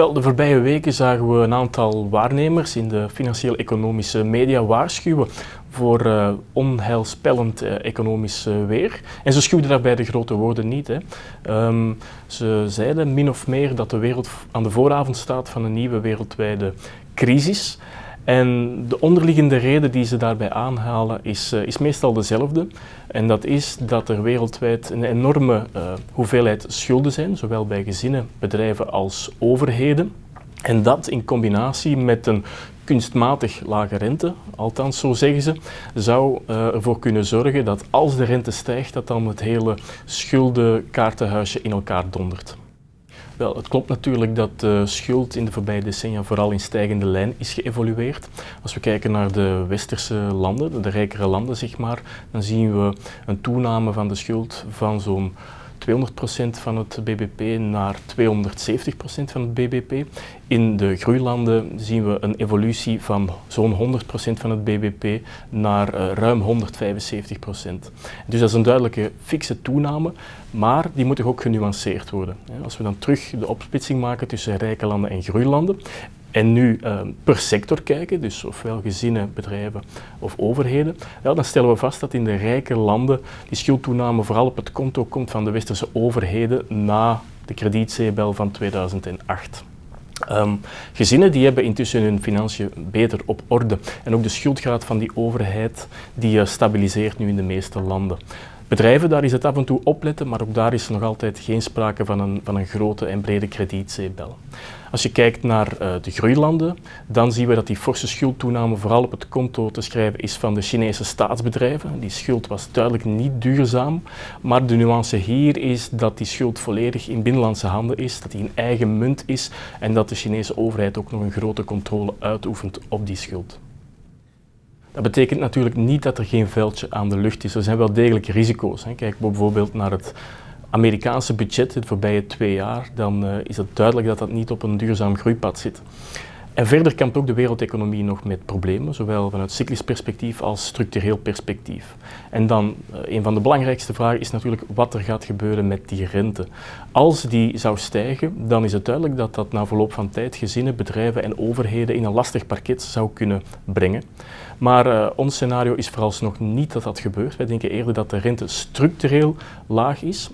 Wel, de voorbije weken zagen we een aantal waarnemers in de financieel-economische media waarschuwen voor uh, onheilspellend uh, economisch uh, weer. En ze schuwden daarbij de grote woorden niet. Hè. Um, ze zeiden min of meer dat de wereld aan de vooravond staat van een nieuwe wereldwijde crisis. En de onderliggende reden die ze daarbij aanhalen is, uh, is meestal dezelfde. En dat is dat er wereldwijd een enorme uh, hoeveelheid schulden zijn, zowel bij gezinnen, bedrijven als overheden. En dat in combinatie met een kunstmatig lage rente, althans zo zeggen ze, zou uh, ervoor kunnen zorgen dat als de rente stijgt, dat dan het hele schuldenkaartenhuisje in elkaar dondert. Wel, het klopt natuurlijk dat de schuld in de voorbije decennia vooral in stijgende lijn is geëvolueerd. Als we kijken naar de westerse landen, de rijkere landen zeg maar, dan zien we een toename van de schuld van zo'n 200% van het bbp naar 270% van het bbp. In de groeilanden zien we een evolutie van zo'n 100% van het bbp naar uh, ruim 175%. Dus dat is een duidelijke fikse toename, maar die moet ook genuanceerd worden. Als we dan terug de opsplitsing maken tussen rijke landen en groeilanden, en nu uh, per sector kijken, dus ofwel gezinnen, bedrijven of overheden, ja, dan stellen we vast dat in de rijke landen die schuldtoename vooral op het konto komt van de westerse overheden na de kredietzeebel van 2008. Um, gezinnen die hebben intussen hun financiën beter op orde en ook de schuldgraad van die overheid die uh, stabiliseert nu in de meeste landen. Bedrijven, daar is het af en toe opletten, maar ook daar is nog altijd geen sprake van een, van een grote en brede kredietzeebel. Als je kijkt naar uh, de groeilanden, dan zien we dat die forse schuldtoename vooral op het konto te schrijven is van de Chinese staatsbedrijven. Die schuld was duidelijk niet duurzaam, maar de nuance hier is dat die schuld volledig in binnenlandse handen is, dat die een eigen munt is en dat de Chinese overheid ook nog een grote controle uitoefent op die schuld. Dat betekent natuurlijk niet dat er geen veldje aan de lucht is. Er zijn wel degelijk risico's. Kijk bijvoorbeeld naar het Amerikaanse budget de voorbije twee jaar, dan uh, is het duidelijk dat dat niet op een duurzaam groeipad zit. En verder kampt ook de wereldeconomie nog met problemen, zowel vanuit cyclisch perspectief als structureel perspectief. En dan, uh, een van de belangrijkste vragen is natuurlijk wat er gaat gebeuren met die rente. Als die zou stijgen, dan is het duidelijk dat dat na verloop van tijd gezinnen, bedrijven en overheden in een lastig parket zou kunnen brengen. Maar uh, ons scenario is vooralsnog niet dat dat gebeurt. Wij denken eerder dat de rente structureel laag is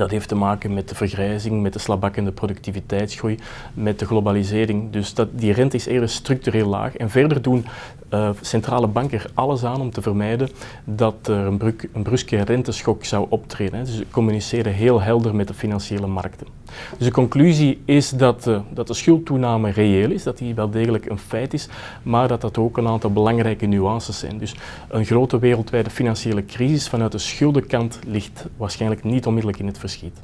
dat heeft te maken met de vergrijzing, met de slabakkende productiviteitsgroei, met de globalisering. Dus dat, die rente is eerder structureel laag. En verder doen uh, centrale banken er alles aan om te vermijden dat er een, een bruske renteschok zou optreden. Dus ze communiceren heel helder met de financiële markten. Dus de conclusie is dat, uh, dat de schuldtoename reëel is, dat die wel degelijk een feit is, maar dat dat ook een aantal belangrijke nuances zijn. Dus een grote wereldwijde financiële crisis vanuit de schuldenkant ligt waarschijnlijk niet onmiddellijk in het verschiet.